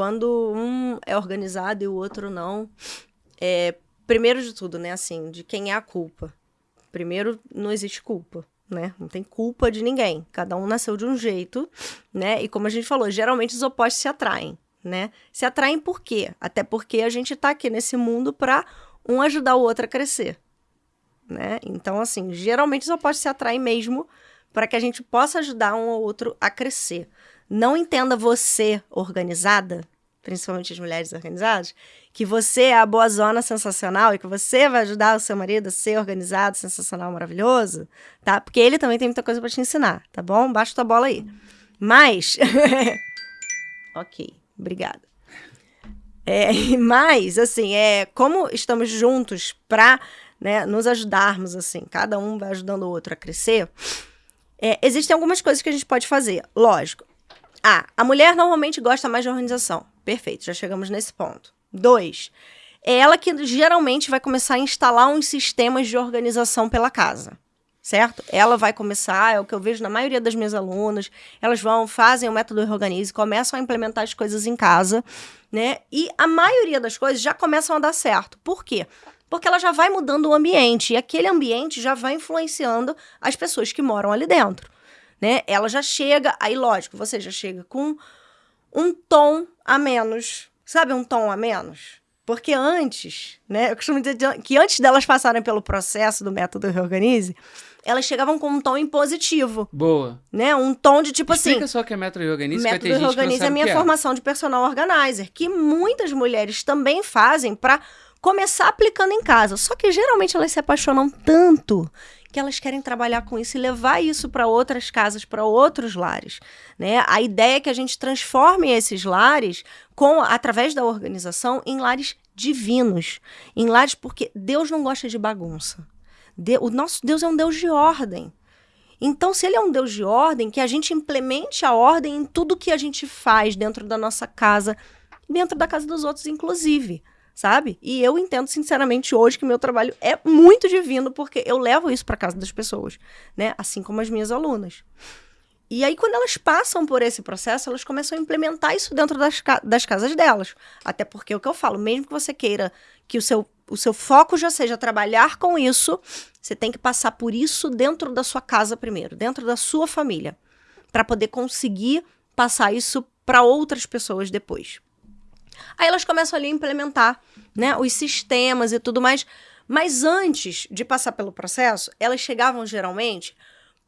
quando um é organizado e o outro não, é, primeiro de tudo, né, assim, de quem é a culpa. Primeiro, não existe culpa, né? Não tem culpa de ninguém. Cada um nasceu de um jeito, né? E como a gente falou, geralmente os opostos se atraem, né? Se atraem por quê? Até porque a gente tá aqui nesse mundo para um ajudar o outro a crescer, né? Então, assim, geralmente os opostos se atraem mesmo para que a gente possa ajudar um ou outro a crescer. Não entenda você organizada, principalmente as mulheres organizadas, que você é a boa zona sensacional e que você vai ajudar o seu marido a ser organizado, sensacional, maravilhoso, tá? Porque ele também tem muita coisa para te ensinar, tá bom? Baixa tua bola aí. Mas. ok, obrigada. É, mas, assim, é, como estamos juntos para né, nos ajudarmos, assim, cada um vai ajudando o outro a crescer, é, existem algumas coisas que a gente pode fazer. Lógico. Ah, a mulher normalmente gosta mais de organização. Perfeito, já chegamos nesse ponto. Dois, é ela que geralmente vai começar a instalar uns sistemas de organização pela casa. Certo? Ela vai começar, é o que eu vejo na maioria das minhas alunas, elas vão, fazem o método Reorganize, começam a implementar as coisas em casa, né? E a maioria das coisas já começam a dar certo. Por quê? Porque ela já vai mudando o ambiente, e aquele ambiente já vai influenciando as pessoas que moram ali dentro, né? Ela já chega, aí lógico, você já chega com um tom a menos Sabe um tom a menos? Porque antes, né? Eu costumo dizer que antes delas passarem pelo processo do método Reorganize, elas chegavam com um tom impositivo. Boa. Né? Um tom de tipo Explica assim. só que é método Reorganize. Método vai ter Reorganize é a minha é. formação de personal organizer, que muitas mulheres também fazem para começar aplicando em casa. Só que geralmente elas se apaixonam tanto que elas querem trabalhar com isso e levar isso para outras casas, para outros lares. Né? A ideia é que a gente transforme esses lares com através da organização em lares divinos, em lares porque Deus não gosta de bagunça. o nosso Deus é um Deus de ordem. Então, se ele é um Deus de ordem, que a gente implemente a ordem em tudo que a gente faz dentro da nossa casa, dentro da casa dos outros, inclusive sabe? E eu entendo sinceramente hoje que meu trabalho é muito divino porque eu levo isso para casa das pessoas, né? Assim como as minhas alunas. E aí, quando elas passam por esse processo, elas começam a implementar isso dentro das, ca das casas delas. Até porque é o que eu falo, mesmo que você queira que o seu, o seu foco já seja trabalhar com isso, você tem que passar por isso dentro da sua casa primeiro, dentro da sua família, para poder conseguir passar isso para outras pessoas depois. Aí elas começam ali a implementar, né, os sistemas e tudo mais. Mas antes de passar pelo processo, elas chegavam geralmente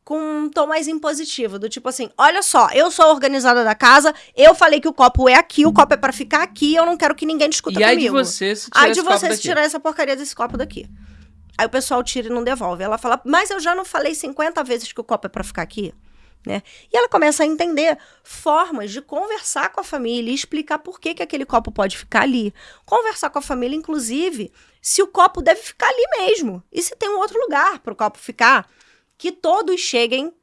com um tom mais impositivo, do tipo assim: olha só, eu sou a organizada da casa, eu falei que o copo é aqui, o copo é para ficar aqui, eu não quero que ninguém discuta e comigo. E aí de você se tirar, aí de você se tirar essa porcaria desse copo daqui. Aí o pessoal tira e não devolve. Ela fala: mas eu já não falei 50 vezes que o copo é para ficar aqui? Né? E ela começa a entender formas de conversar com a família e explicar por que, que aquele copo pode ficar ali. Conversar com a família, inclusive, se o copo deve ficar ali mesmo. E se tem um outro lugar para o copo ficar. Que todos cheguem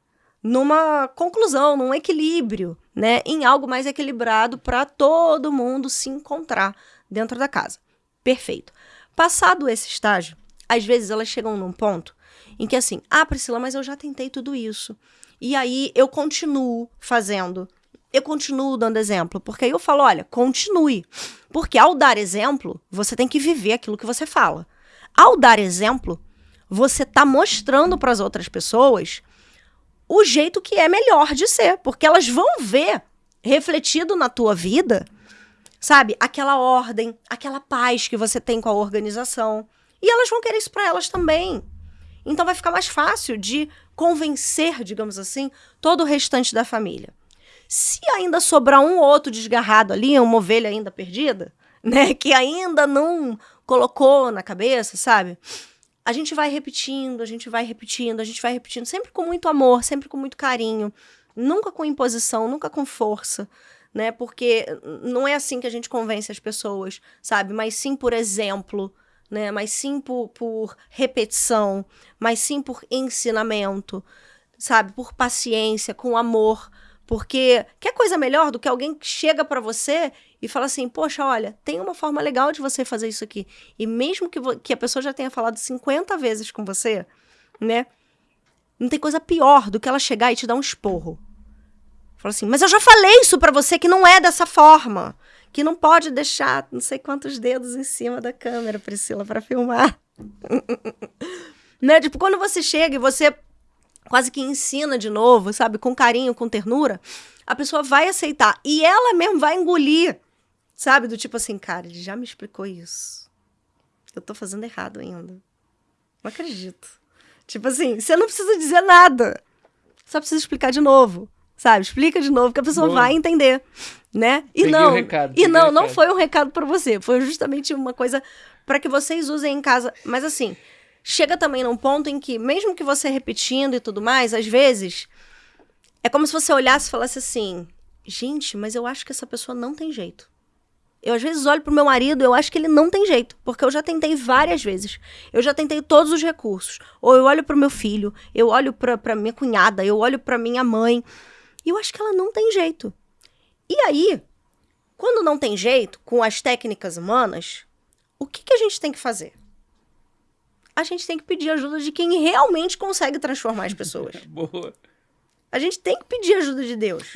numa conclusão, num equilíbrio, né? Em algo mais equilibrado para todo mundo se encontrar dentro da casa. Perfeito. Passado esse estágio, às vezes elas chegam num ponto em que assim, ah, Priscila, mas eu já tentei tudo isso. E aí eu continuo fazendo. Eu continuo dando exemplo, porque aí eu falo, olha, continue. Porque ao dar exemplo, você tem que viver aquilo que você fala. Ao dar exemplo, você está mostrando para as outras pessoas o jeito que é melhor de ser, porque elas vão ver refletido na tua vida, sabe, aquela ordem, aquela paz que você tem com a organização. E elas vão querer isso para elas também. Então vai ficar mais fácil de convencer, digamos assim, todo o restante da família. Se ainda sobrar um ou outro desgarrado ali, uma ovelha ainda perdida, né, que ainda não colocou na cabeça, sabe? A gente vai repetindo, a gente vai repetindo, a gente vai repetindo, sempre com muito amor, sempre com muito carinho, nunca com imposição, nunca com força, né? Porque não é assim que a gente convence as pessoas, sabe? Mas sim por exemplo, né? Mas sim por, por repetição, mas sim por ensinamento, sabe? Por paciência, com amor. Porque quer coisa melhor do que alguém que chega para você e fala assim: Poxa, olha, tem uma forma legal de você fazer isso aqui. E mesmo que, que a pessoa já tenha falado 50 vezes com você, né? Não tem coisa pior do que ela chegar e te dar um esporro. Fala assim: Mas eu já falei isso para você que não é dessa forma que não pode deixar não sei quantos dedos em cima da câmera, Priscila, para filmar. né? Tipo, quando você chega e você quase que ensina de novo, sabe, com carinho, com ternura, a pessoa vai aceitar e ela mesmo vai engolir, sabe, do tipo assim, cara, ele já me explicou isso. Eu tô fazendo errado ainda. Não acredito. Tipo assim, você não precisa dizer nada. Só precisa explicar de novo. Sabe? Explica de novo que a pessoa Boa. vai entender, né? E peguei não, recado, e não, não foi um recado para você, foi justamente uma coisa para que vocês usem em casa. Mas assim, chega também num ponto em que mesmo que você repetindo e tudo mais, às vezes é como se você olhasse e falasse assim: "Gente, mas eu acho que essa pessoa não tem jeito". Eu às vezes olho pro meu marido, eu acho que ele não tem jeito, porque eu já tentei várias vezes. Eu já tentei todos os recursos. Ou eu olho pro meu filho, eu olho pra, pra minha cunhada, eu olho pra minha mãe, e eu acho que ela não tem jeito. E aí, quando não tem jeito, com as técnicas humanas, o que, que a gente tem que fazer? A gente tem que pedir ajuda de quem realmente consegue transformar as pessoas. Boa. A gente tem que pedir ajuda de Deus.